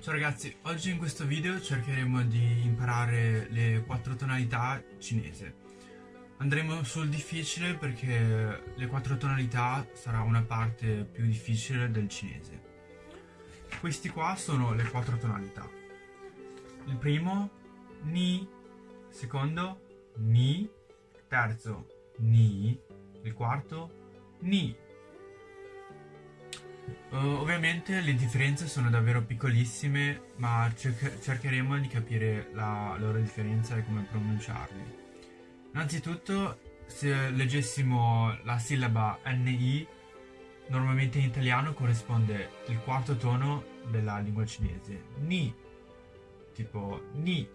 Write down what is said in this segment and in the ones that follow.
Ciao ragazzi, oggi in questo video cercheremo di imparare le quattro tonalità cinese. Andremo sul difficile perché le quattro tonalità sarà una parte più difficile del cinese. Questi qua sono le quattro tonalità. Il primo, ni, secondo, ni, terzo, ni, il quarto, ni, Uh, ovviamente le differenze sono davvero piccolissime, ma cercher cercheremo di capire la loro differenza e come pronunciarli. Innanzitutto, se leggessimo la sillaba NI, normalmente in italiano corrisponde il quarto tono della lingua cinese. Ni, tipo ni.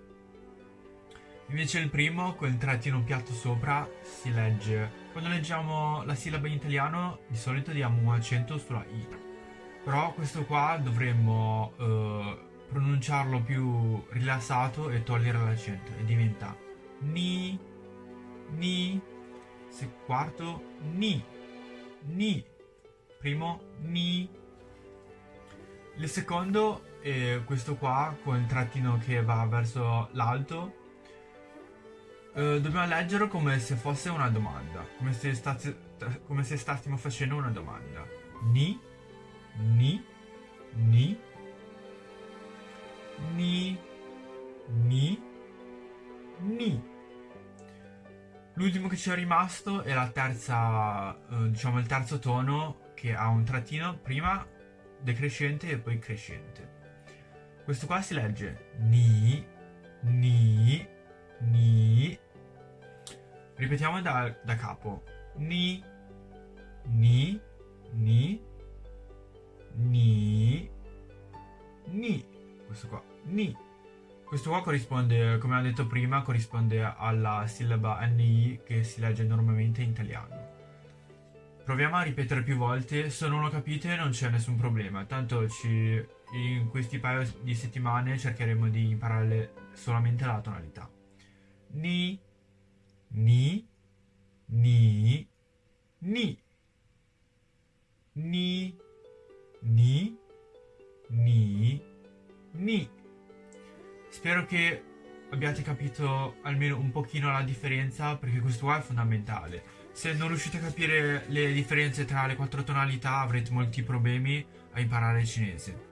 Invece il primo, con trattino piatto sopra, si legge... Quando leggiamo la sillaba in italiano, di solito diamo un accento sulla I. Però questo qua dovremmo uh, pronunciarlo più rilassato e togliere l'accento e diventa ni, ni, se quarto ni, ni, primo ni. Il secondo è questo qua con il trattino che va verso l'alto. Uh, dobbiamo leggerlo come se fosse una domanda, come se, come se stessimo facendo una domanda. Ni ni, ni, ni, ni, ni. L'ultimo che ci è rimasto è la terza, eh, diciamo il terzo tono che ha un trattino prima decrescente e poi crescente. Questo qua si legge ni, ni, ni. Ripetiamo da, da capo. Ni, ni, ni, ni, questo qua, ni. Questo qua corrisponde, come ho detto prima, corrisponde alla sillaba NI che si legge normalmente in italiano. Proviamo a ripetere più volte, se non lo capite non c'è nessun problema, tanto ci, in questi paio di settimane cercheremo di imparare solamente la tonalità. Ni, ni, ni, ni, ni, ni, ni. Spero che abbiate capito almeno un pochino la differenza perché questo qua è fondamentale. Se non riuscite a capire le differenze tra le quattro tonalità avrete molti problemi a imparare il cinese.